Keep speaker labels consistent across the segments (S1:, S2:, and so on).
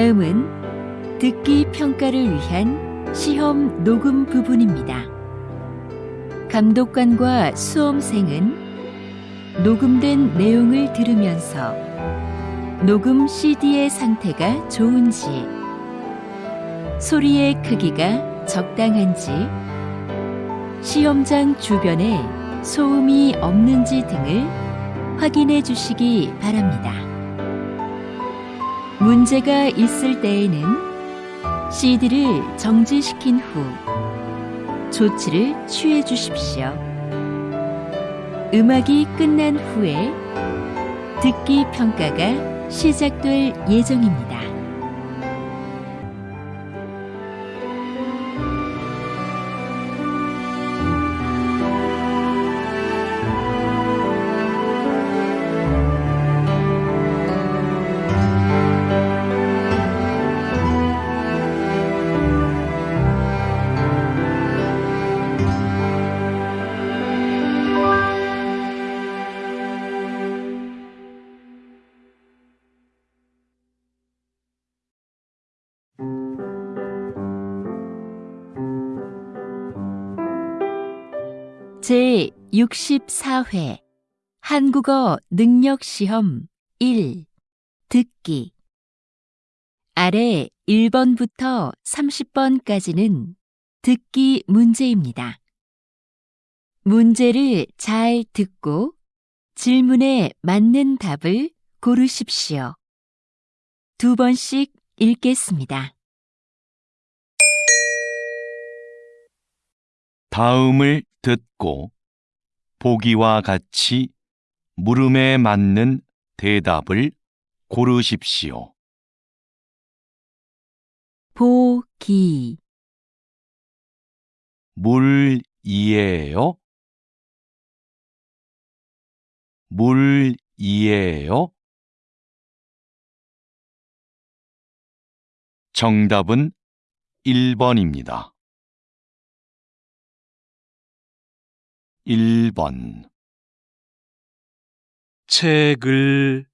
S1: 다음은 듣기 평가를 위한 시험 녹음 부분입니다. 감독관과 수험생은 녹음된 내용을 들으면서 녹음 CD의 상태가 좋은지, 소리의 크기가 적당한지, 시험장 주변에 소음이 없는지 등을 확인해 주시기 바랍니다. 문제가 있을 때에는 CD를 정지시킨 후 조치를 취해 주십시오. 음악이 끝난 후에 듣기 평가가 시작될 예정입니다. 제 64회 한국어 능력 시험 1 듣기 아래 1번부터 30번까지는 듣기 문제입니다. 문제를 잘 듣고 질문에 맞는 답을 고르십시오. 두 번씩 읽겠습니다.
S2: 다음을 듣고 보기와 같이 물음에 맞는 대답을 고르십시오.
S1: 보기
S2: 물이에요? 물이에요? 정답은 1번입니다. 1번 책을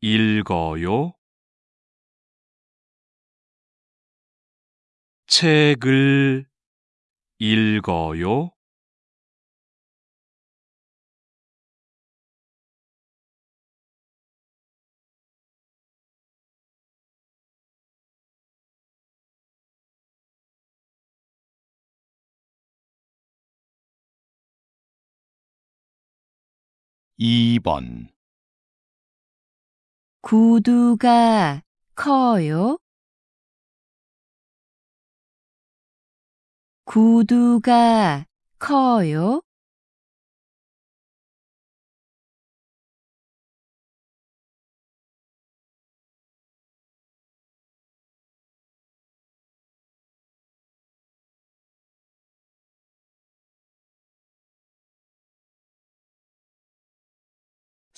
S2: 읽어요? 책을 읽어요? 2번
S1: 구두가 커요? 구두가 커요?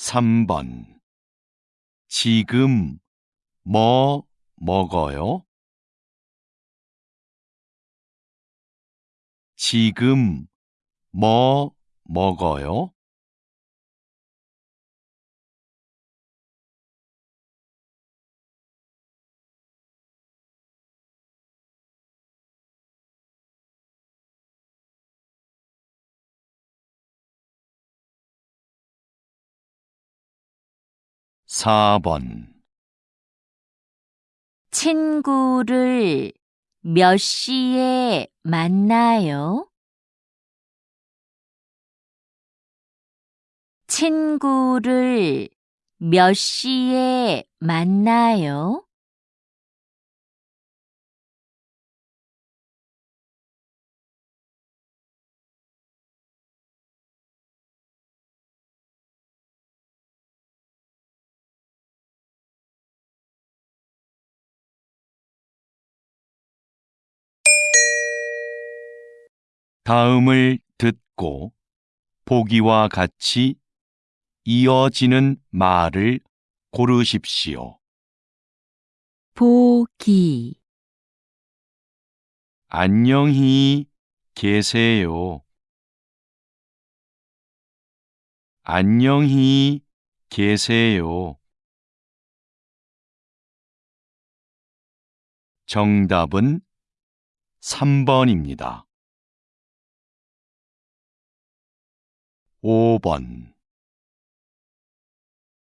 S2: 삼번 지금 뭐 먹어요? 지금 뭐 먹어요? 사번
S1: 친구를 몇 시에 만나요? 친구를 몇 시에 만나요?
S2: 다음을 듣고 보기와 같이 이어지는 말을 고르십시오.
S1: 보기
S2: 안녕히 계세요. 안녕히 계세요. 정답은 3번입니다. 5번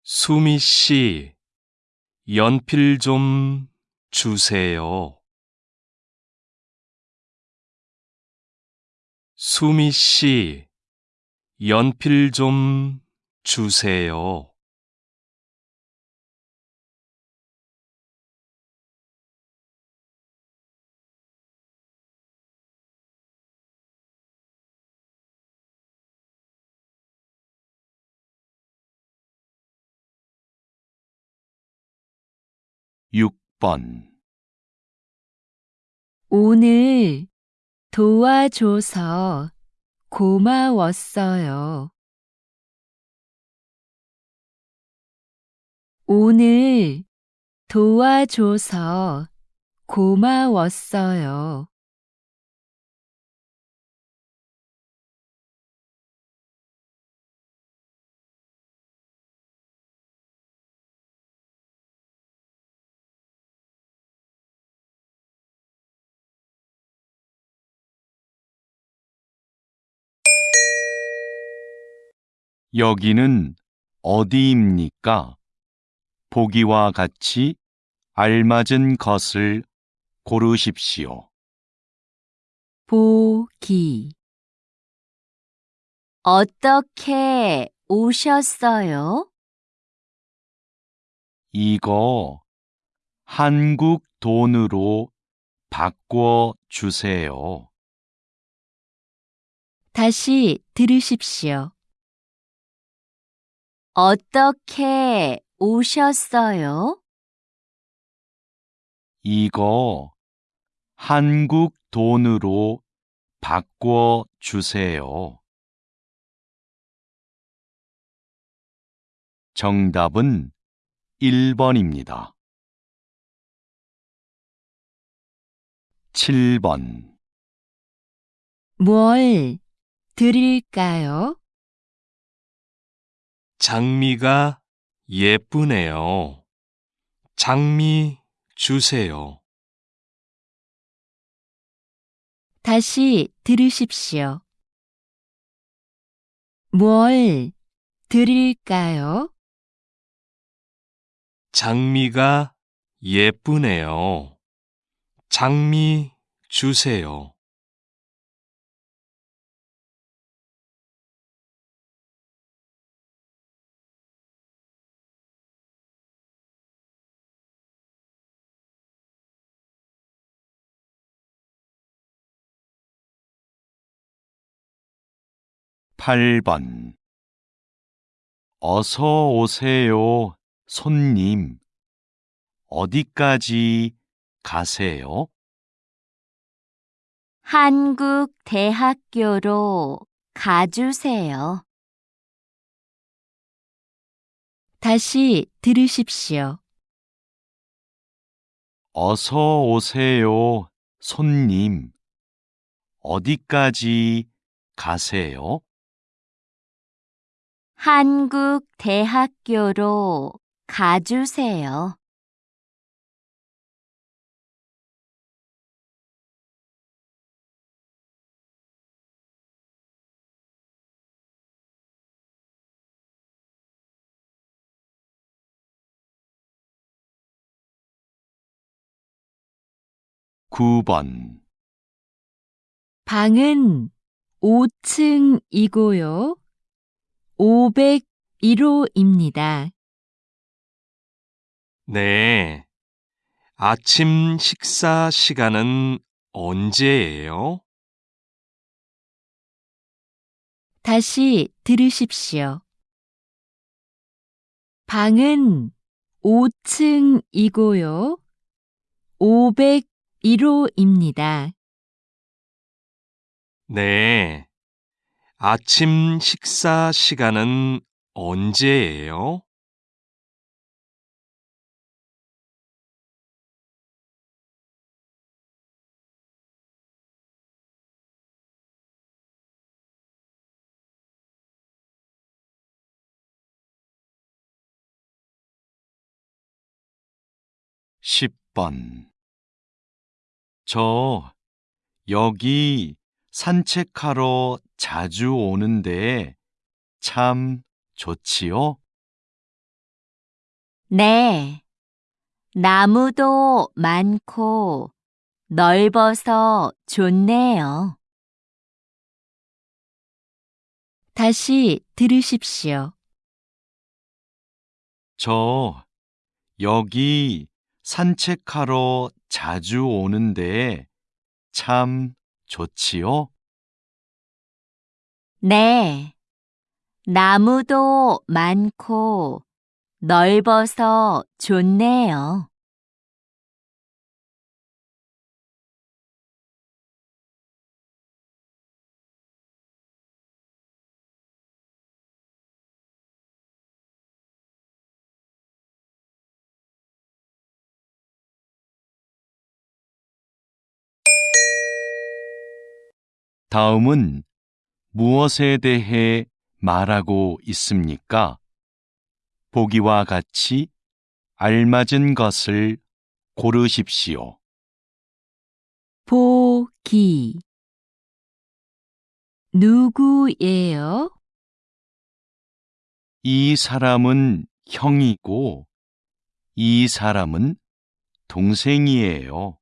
S3: 수미 씨, 연필 좀 주세요. 수미 씨, 연필 좀 주세요.
S2: 6번
S1: 오늘 도와줘서 고마웠어요. 오늘 도와줘서 고마웠어요. '
S2: 여기는 어디입니까? 보기와 같이 알맞은 것을 고르십시오.
S1: 보기 어떻게 오셨어요?
S2: 이거 한국 돈으로 바꿔 주세요.
S1: 다시 들으십시오. 어떻게 오셨어요?
S2: 이거 한국 돈으로 바꿔 주세요. 정답은 1번입니다. 7번
S1: 뭘 드릴까요?
S3: 장미가 예쁘네요. 장미 주세요.
S1: 다시 들으십시오. 뭘 드릴까요?
S3: 장미가 예쁘네요. 장미 주세요.
S2: 8번 어서 오세요, 손님. 어디까지 가세요?
S1: 한국 대학교로 가주세요. 다시 들으십시오.
S2: 어서 오세요, 손님. 어디까지 가세요?
S1: 한국 대학교로 가주세요.
S2: 9번
S1: 방은 5층이고요. 501호입니다.
S3: 네. 아침 식사 시간은 언제예요?
S1: 다시 들으십시오. 방은 5층이고요. 501호입니다.
S3: 네. 아침 식사 시간은 언제예요?
S2: 10번 저 여기 산책하러 자주 오는데 참 좋지요?
S1: 네. 나무도 많고 넓어서 좋네요. 다시 들으십시오.
S2: 저 여기 산책하러 자주 오는데 참 좋지요?
S1: 네. 나무도 많고 넓어서 좋네요.
S2: 다음은 무엇에 대해 말하고 있습니까? 보기와 같이 알맞은 것을 고르십시오.
S1: 보기 누구예요?
S2: 이 사람은 형이고 이 사람은 동생이에요.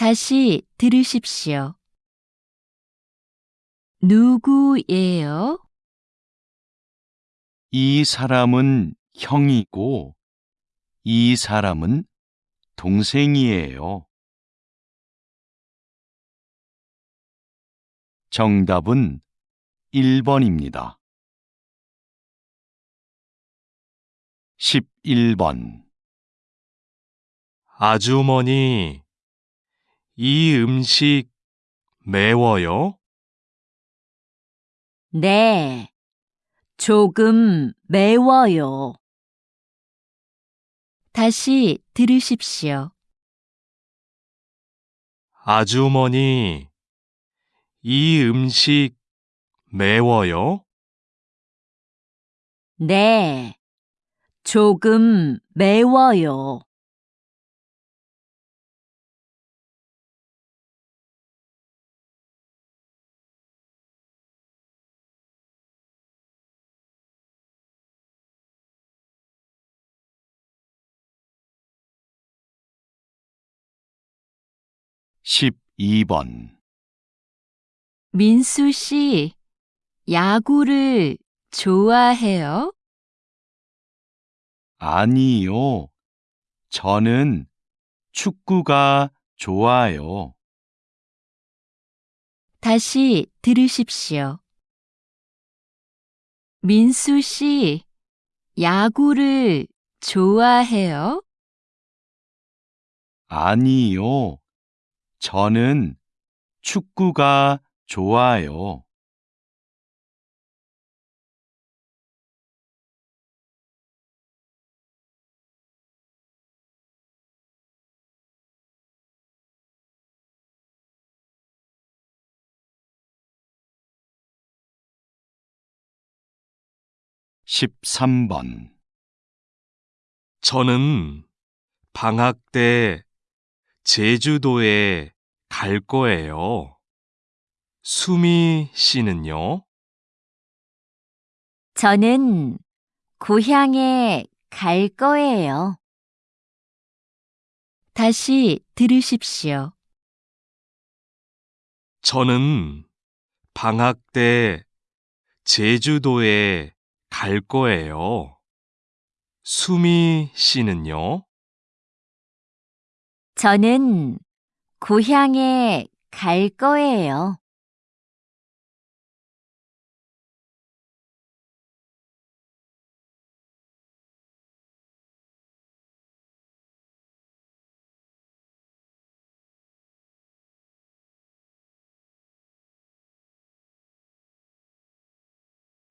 S1: 다시 들으십시오. 누구예요?
S2: 이 사람은 형이고 이 사람은 동생이에요. 정답은 1번입니다. 11번
S3: 아주머니, 이 음식 매워요?
S1: 네. 조금 매워요. 다시 들으십시오.
S3: 아주머니, 이 음식 매워요?
S1: 네. 조금 매워요.
S2: 십이 번
S1: 민수 씨, 야구를 좋아해요?
S2: 아니요. 저는 축구가 좋아요.
S1: 다시 들으십시오. 민수 씨, 야구를 좋아해요?
S2: 아니요. 저는 축구가 좋아요. 십삼 번
S3: 저는 방학 때 제주도에 갈 거예요. 수미 씨는요?
S1: 저는 고향에 갈 거예요. 다시 들으십시오.
S3: 저는 방학 때 제주도에 갈 거예요. 수미 씨는요?
S1: 저는 고향에 갈 거예요.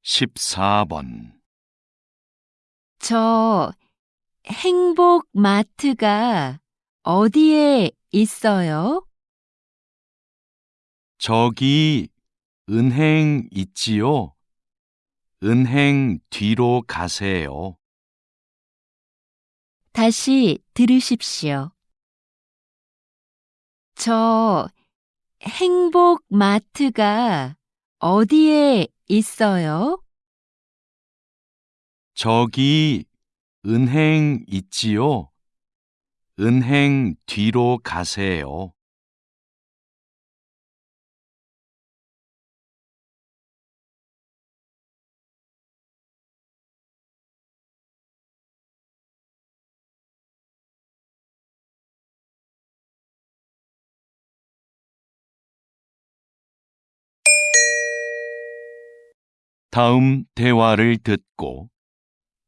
S2: 십사 번
S1: 저 행복 마트가 어디에 있어요?
S2: 저기 은행 있지요? 은행 뒤로 가세요.
S1: 다시 들으십시오. 저 행복 마트가 어디에 있어요?
S2: 저기 은행 있지요? 은행 뒤로 가세요. 다음 대화를 듣고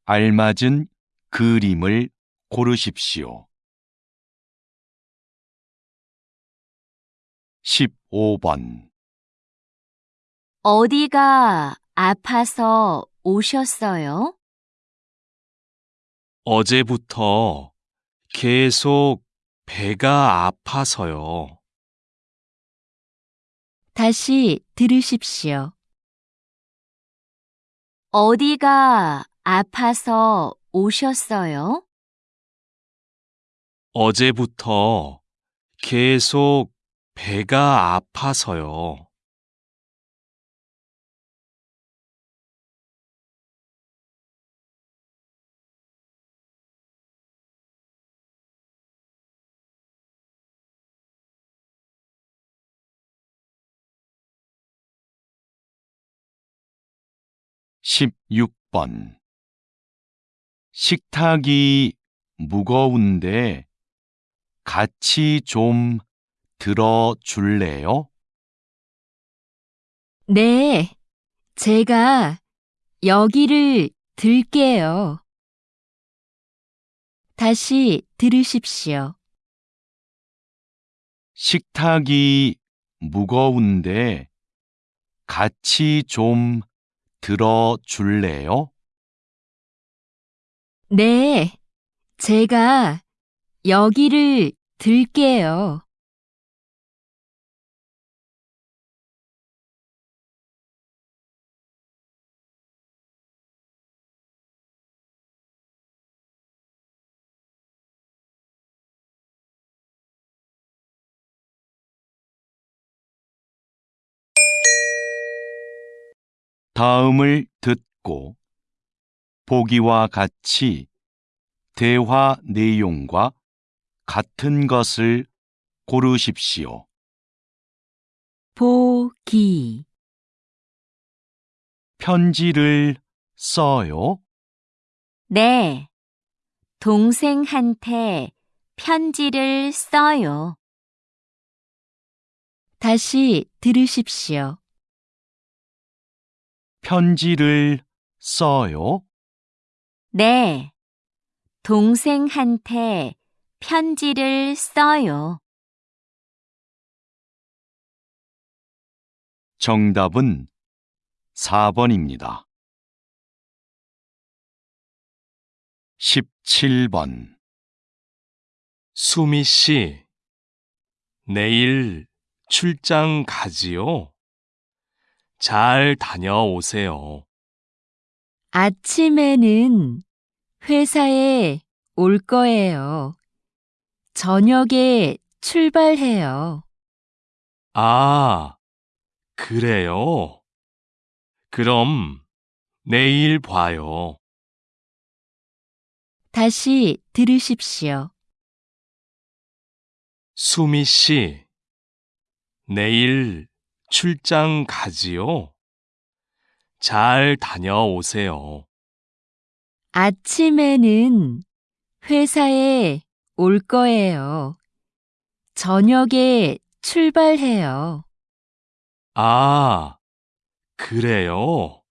S2: 알맞은 그림을 고르십시오. 15번
S1: 어디가 아파서 오셨어요?
S3: 어제부터 계속 배가 아파서요.
S1: 다시 들으십시오. 어디가 아파서 오셨어요?
S3: 어제부터 계속 배가 아파서요.
S2: 십육 번 식탁이 무거운데 같이 좀 들어 줄래요?
S1: 네, 제가 여기를 들게요. 다시 들으십시오.
S2: 식탁이 무거운데 같이 좀 들어 줄래요?
S1: 네, 제가 여기를 들게요.
S2: 다음을 듣고 보기와 같이 대화 내용과 같은 것을 고르십시오.
S1: 보기,
S2: 편지를 써요?
S1: 네, 동생한테 편지를 써요. 다시 들으십시오.
S2: 편지를 써요?
S1: 네, 동생한테 편지를 써요.
S2: 정답은 4번입니다. 17번
S3: 수미 씨, 내일 출장 가지요? 잘 다녀오세요.
S1: 아침에는 회사에 올 거예요. 저녁에 출발해요.
S3: 아, 그래요? 그럼 내일 봐요.
S1: 다시 들으십시오.
S3: 수미 씨, 내일 출장 가지요? 잘 다녀오세요.
S1: 아침에는 회사에 올 거예요. 저녁에 출발해요.
S3: 아, 그래요?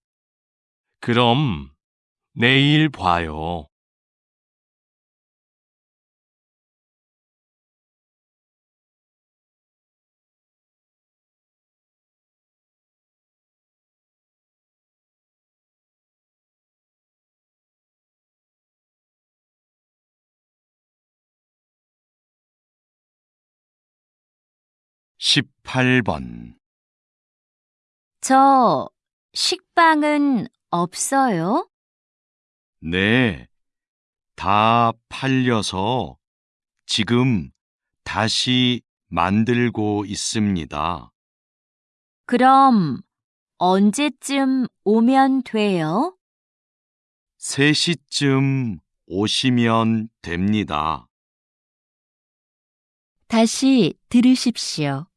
S3: 그럼 내일 봐요.
S2: 십팔
S1: 번저 식빵은 없어요?
S2: 네, 다 팔려서 지금 다시 만들고 있습니다.
S1: 그럼 언제쯤 오면 돼요?
S2: 3시쯤 오시면 됩니다.
S1: 다시 들으십시오.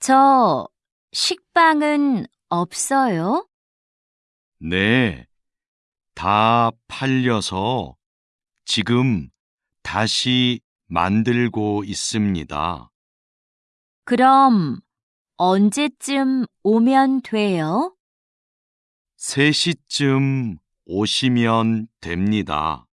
S1: 저 식빵은 없어요?
S2: 네, 다 팔려서 지금 다시 만들고 있습니다.
S1: 그럼 언제쯤 오면 돼요?
S2: 3시쯤 오시면 됩니다.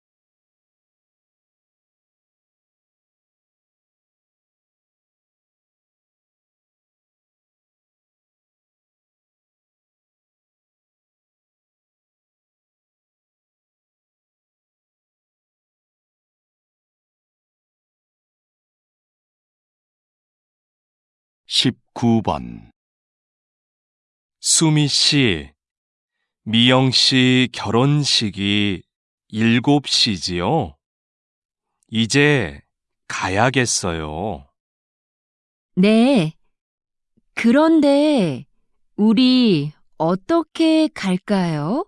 S2: 십구 번
S3: 수미 씨, 미영 씨 결혼식이 7시지요? 이제 가야겠어요.
S1: 네. 그런데 우리 어떻게 갈까요?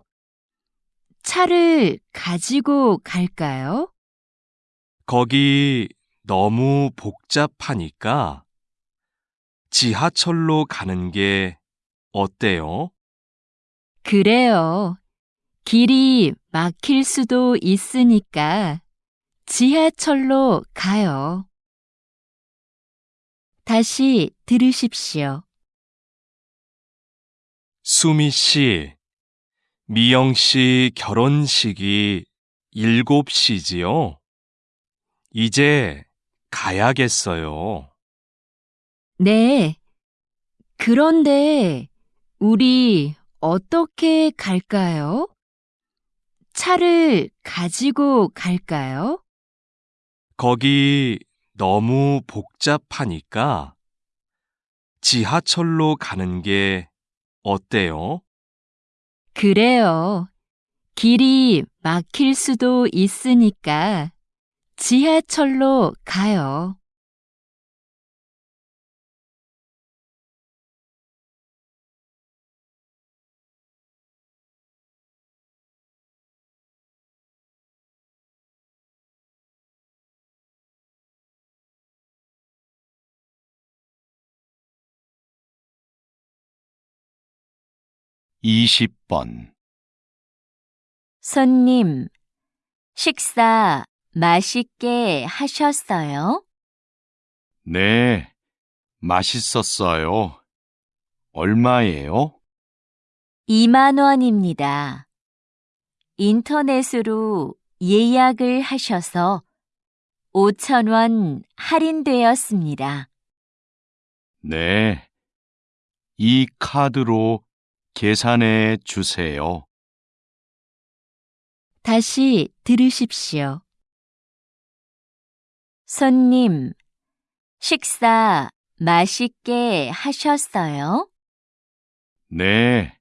S1: 차를 가지고 갈까요?
S3: 거기 너무 복잡하니까 지하철로 가는 게 어때요?
S1: 그래요. 길이 막힐 수도 있으니까 지하철로 가요. 다시 들으십시오.
S3: 수미 씨, 미영 씨 결혼식이 7시지요? 이제 가야겠어요.
S1: 네. 그런데 우리 어떻게 갈까요? 차를 가지고 갈까요?
S3: 거기 너무 복잡하니까 지하철로 가는 게 어때요?
S1: 그래요. 길이 막힐 수도 있으니까 지하철로 가요.
S2: 이십 번
S1: 손님, 식사 맛있게 하셨어요?
S2: 네, 맛있었어요. 얼마예요?
S1: 2만 원입니다. 인터넷으로 예약을 하셔서 5천 원 할인되었습니다.
S2: 네. 이 카드로 계산해 주세요.
S1: 다시 들으십시오. 손님, 식사 맛있게 하셨어요?
S2: 네,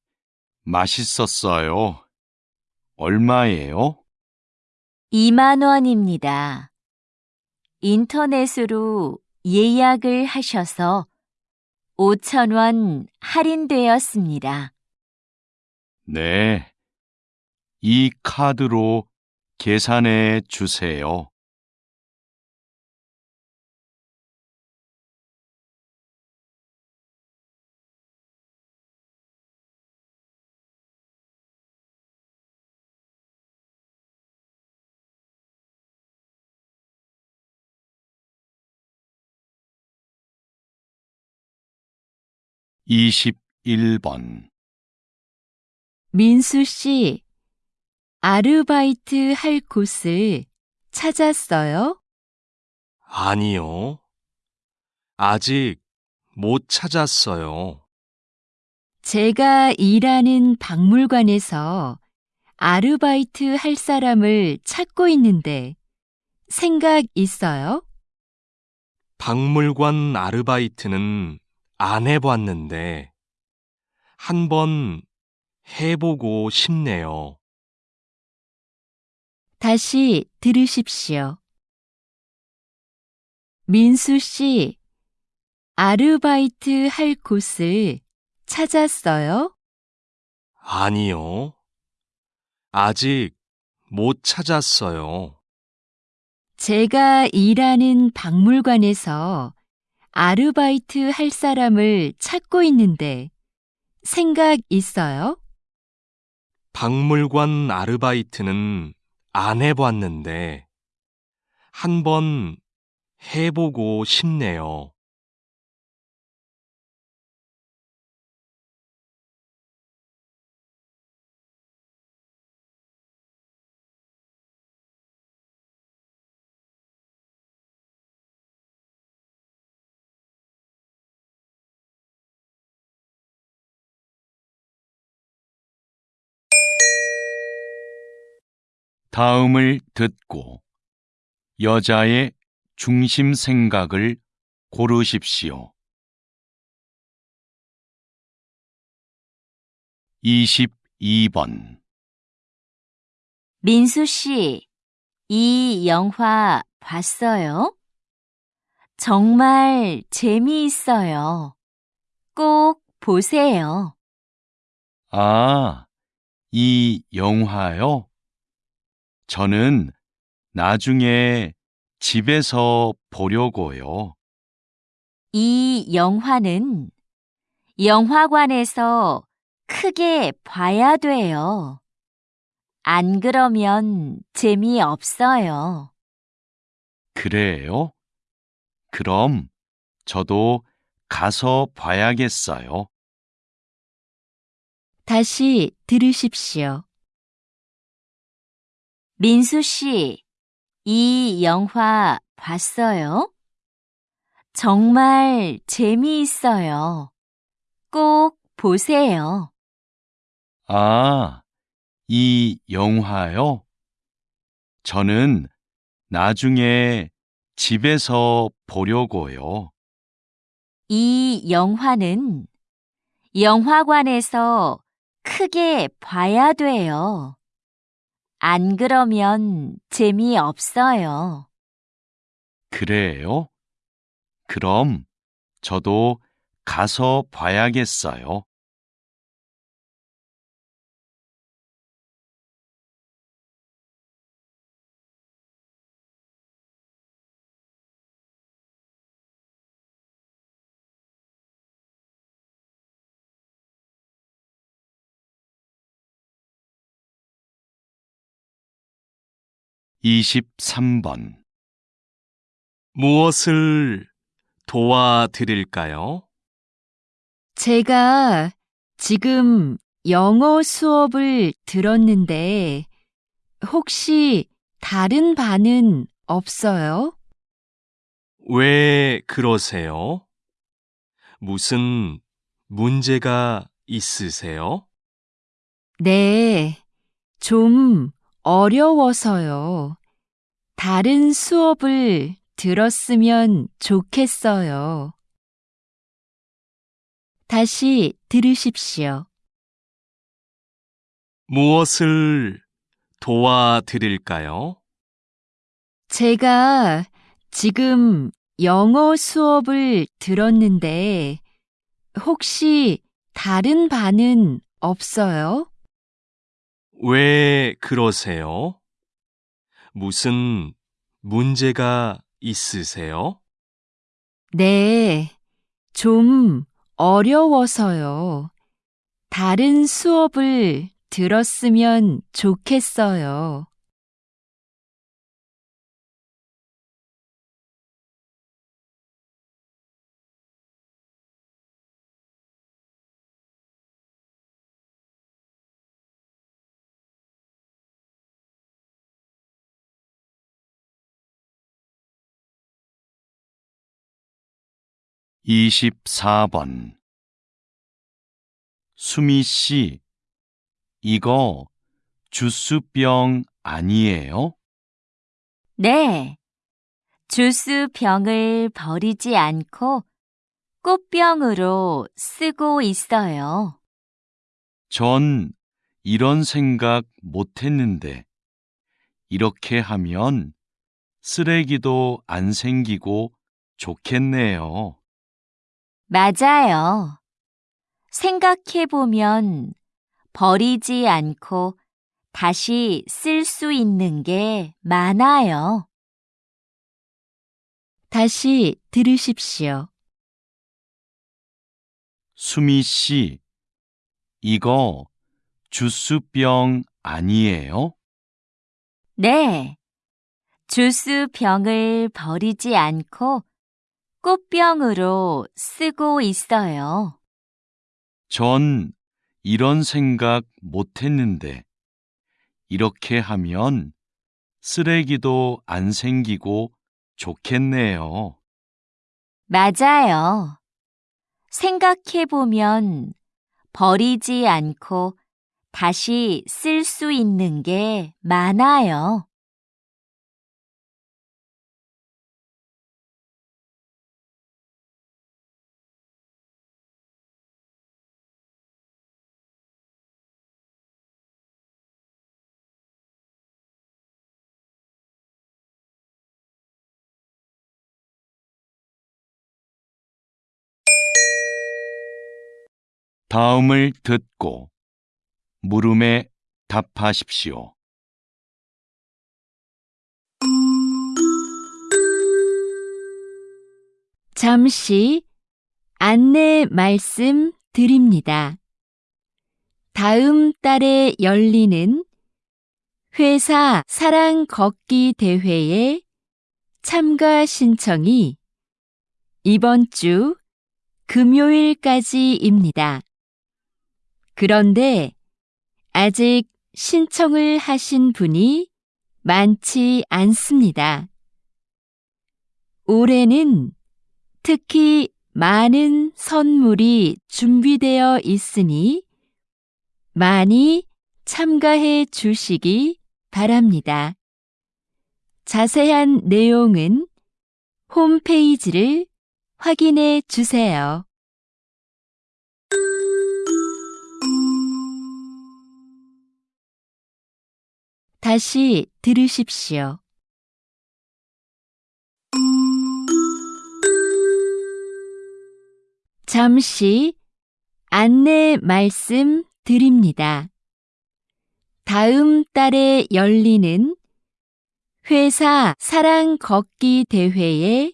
S2: 맛있었어요. 얼마예요?
S1: 2만 원입니다. 인터넷으로 예약을 하셔서 5천 원 할인되었습니다.
S2: 네. 이 카드로 계산해 주세요. 이십일 번
S1: 민수 씨, 아르바이트 할 곳을 찾았어요?
S3: 아니요. 아직 못 찾았어요.
S1: 제가 일하는 박물관에서 아르바이트 할 사람을 찾고 있는데 생각 있어요?
S3: 박물관 아르바이트는 안 해봤는데 한 번 해보고 싶네요.
S1: 다시 들으십시오. 민수 씨, 아르바이트 할 곳을 찾았어요?
S3: 아니요. 아직 못 찾았어요.
S1: 제가 일하는 박물관에서 아르바이트 할 사람을 찾고 있는데 생각 있어요?
S3: 박물관 아르바이트는 안 해봤는데 한번 해보고 싶네요.
S2: 다음을 듣고 여자의 중심 생각을 고르십시오. 22번
S1: 민수 씨, 이 영화 봤어요? 정말 재미있어요. 꼭 보세요.
S2: 아, 이 영화요? 저는 나중에 집에서 보려고요.
S1: 이 영화는 영화관에서 크게 봐야 돼요. 안 그러면 재미없어요.
S2: 그래요? 그럼 저도 가서 봐야겠어요.
S1: 다시 들으십시오. 민수 씨, 이 영화 봤어요? 정말 재미있어요. 꼭 보세요.
S2: 아, 이 영화요? 저는 나중에 집에서 보려고요.
S1: 이 영화는 영화관에서 크게 봐야 돼요. 안 그러면 재미없어요.
S2: 그래요? 그럼 저도 가서 봐야겠어요. 23번
S3: 무엇을 도와드릴까요?
S1: 제가 지금 영어 수업을 들었는데 혹시 다른 반은 없어요?
S3: 왜 그러세요? 무슨 문제가 있으세요?
S1: 네, 좀 어려워서요. 다른 수업을 들었으면 좋겠어요. 다시 들으십시오.
S3: 무엇을 도와드릴까요?
S1: 제가 지금 영어 수업을 들었는데 혹시 다른 반은 없어요?
S3: 왜 그러세요? 무슨 문제가 있으세요?
S1: 네, 좀 어려워서요. 다른 수업을 들었으면 좋겠어요.
S2: 24번 수미 씨, 이거 주스병 아니에요?
S1: 네, 주스 병을 버리지 않고 꽃병으로 쓰고 있어요.
S2: 전 이런 생각 못 했는데, 이렇게 하면 쓰레기도 안 생기고 좋겠네요.
S1: 맞아요. 생각해보면 버리지 않고 다시 쓸 수 있는 게 많아요. 다시 들으십시오.
S2: 수미 씨, 이거 주스병 아니에요?
S1: 네. 주스 병을 버리지 않고 꽃병으로 쓰고 있어요.
S2: 전 이런 생각 못 했는데, 이렇게 하면 쓰레기도 안 생기고 좋겠네요.
S1: 맞아요. 생각해보면 버리지 않고 다시 쓸 수 있는 게 많아요.
S2: 다음을 듣고 물음에 답하십시오.
S1: 잠시 안내 말씀 드립니다. 다음 달에 열리는 회사 사랑 걷기 대회에 참가 신청이 이번 주 금요일까지입니다. 그런데 아직 신청을 하신 분이 많지 않습니다. 올해는 특히 많은 선물이 준비되어 있으니 많이 참가해 주시기 바랍니다. 자세한 내용은 홈페이지를 확인해 주세요. 다시 들으십시오. 잠시 안내 말씀 드립니다. 다음 달에 열리는 회사 사랑 걷기 대회에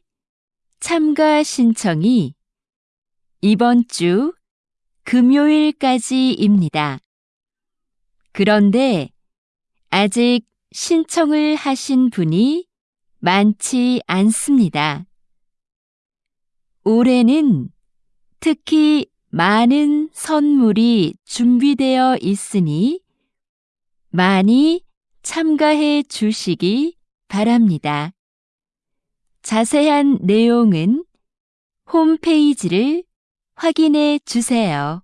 S1: 참가 신청이 이번 주 금요일까지입니다. 그런데 아직 신청을 하신 분이 많지 않습니다. 올해는 특히 많은 선물이 준비되어 있으니 많이 참가해 주시기 바랍니다. 자세한 내용은 홈페이지를 확인해 주세요.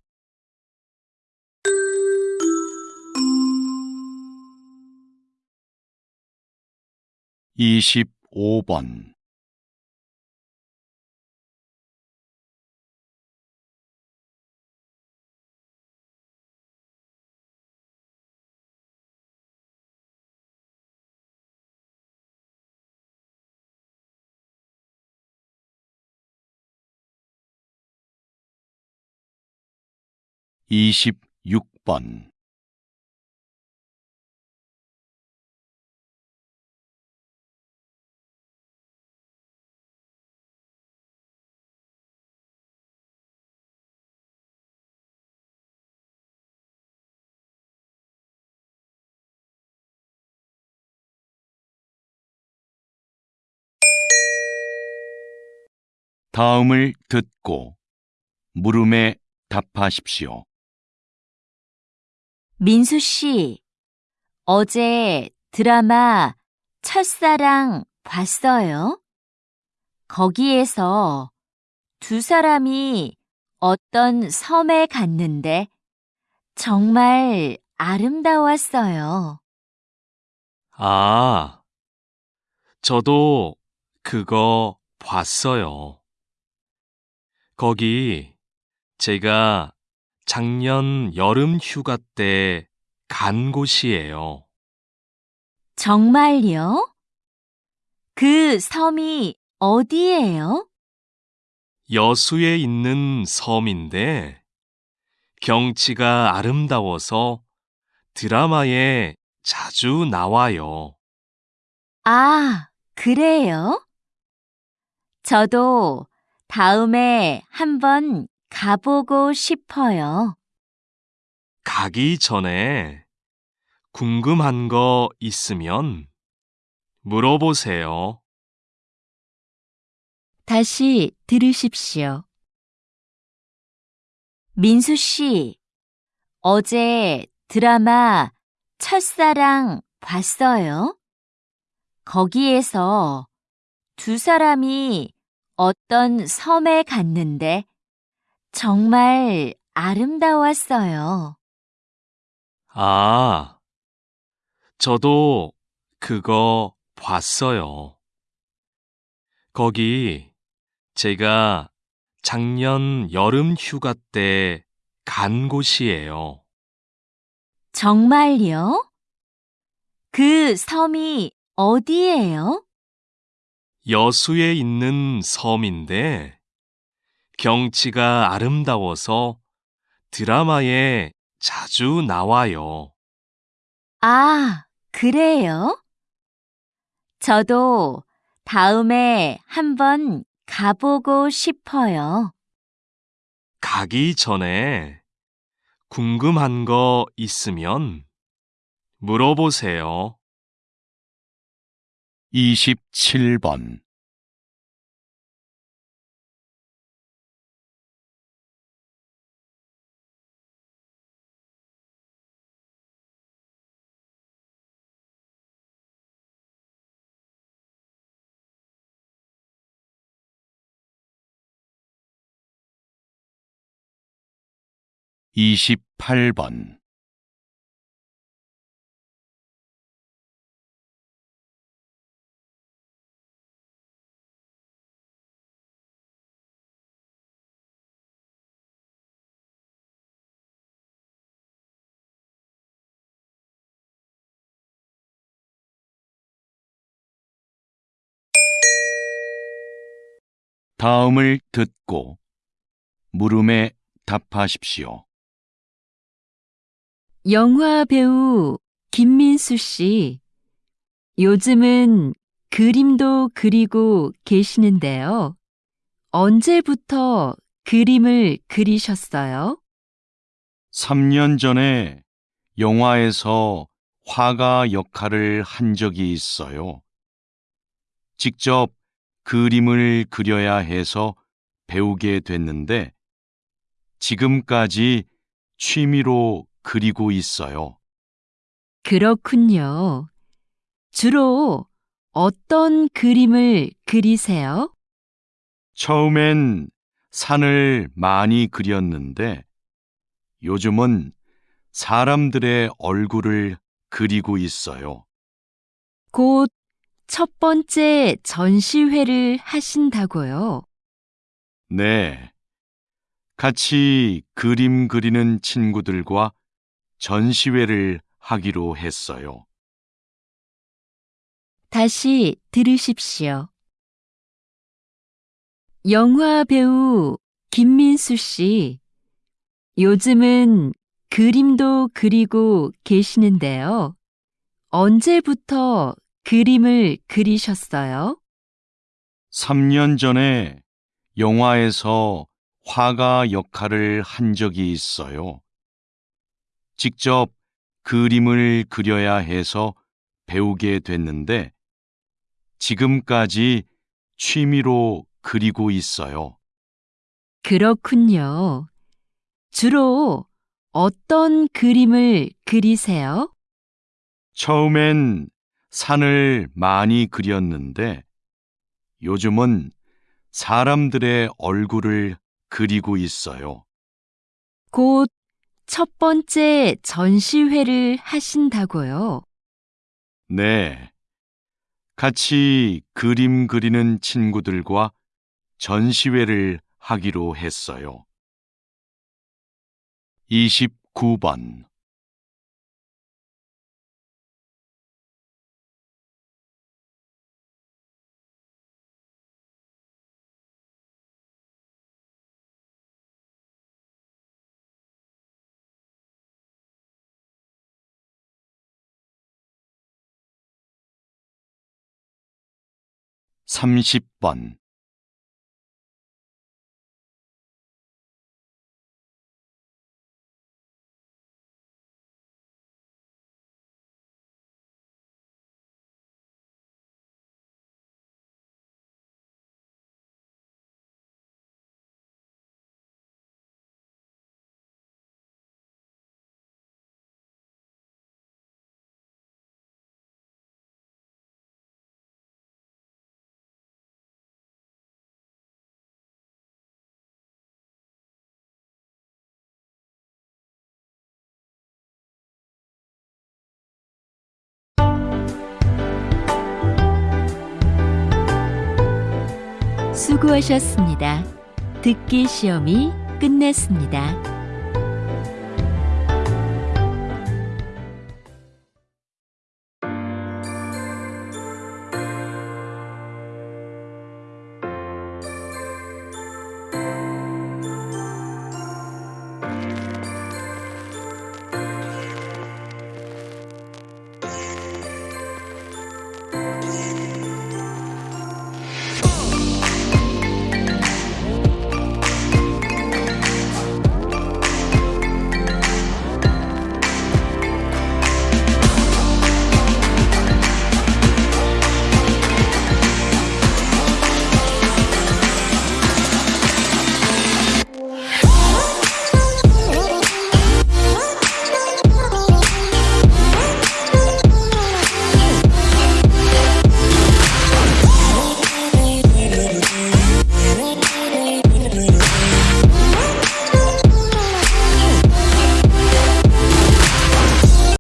S2: 이십오 번. 이십육 번 다음을 듣고 물음에 답하십시오.
S1: 민수 씨, 어제 드라마 첫사랑 봤어요? 거기에서 두 사람이 어떤 섬에 갔는데 정말 아름다웠어요.
S3: 아, 저도 그거 봤어요. 거기 제가 작년 여름 휴가 때 간 곳이에요.
S1: 정말요? 그 섬이 어디예요?
S3: 여수에 있는 섬인데 경치가 아름다워서 드라마에 자주 나와요.
S1: 아, 그래요? 저도 다음에 한번 가보고 싶어요.
S3: 가기 전에 궁금한 거 있으면 물어보세요.
S1: 다시 들으십시오. 민수 씨, 어제 드라마 첫사랑 봤어요? 거기에서 두 사람이 어떤 섬에 갔는데 정말 아름다웠어요.
S3: 아, 저도 그거 봤어요. 거기 제가 작년 여름 휴가 때 간 곳이에요.
S1: 정말요? 그 섬이 어디예요?
S3: 여수에 있는 섬인데 경치가 아름다워서 드라마에 자주 나와요.
S1: 아, 그래요? 저도 다음에 한번 가보고 싶어요.
S3: 가기 전에 궁금한 거 있으면 물어보세요.
S2: 27번. (28번) 다음을 듣고 물음에 답하십시오.
S1: 영화 배우 김민수 씨, 요즘은 그림도 그리고 계시는데요. 언제부터 그림을 그리셨어요?
S2: 3년 전에 영화에서 화가 역할을 한 적이 있어요. 직접 그림을 그려야 해서 배우게 됐는데 지금까지 취미로 그리고 있어요.
S1: 그렇군요. 주로 어떤 그림을 그리세요?
S2: 처음엔 산을 많이 그렸는데 요즘은 사람들의 얼굴을 그리고 있어요.
S1: 곧 첫 번째 전시회를 하신다고요.
S2: 네. 같이 그림 그리는 친구들과 전시회를 하기로 했어요.
S1: 다시 들으십시오. 영화 배우 김민수 씨, 요즘은 그림도 그리고 계시는데요. 언제부터 그림을 그리셨어요?
S2: 3년 전에 영화에서 화가 역할을 한 적이 있어요. 직접 그림을 그려야 해서 배우게 됐는데 지금까지 취미로 그리고 있어요.
S1: 그렇군요. 주로 어떤 그림을 그리세요?
S2: 처음엔 산을 많이 그렸는데 요즘은 사람들의 얼굴을 그리고 있어요.
S1: 곧 첫 번째 전시회를 하신다고요.
S2: 네. 같이 그림 그리는 친구들과 전시회를 하기로 했어요. 29번 30번
S1: 수고하셨습니다. 듣기 시험이 끝났습니다.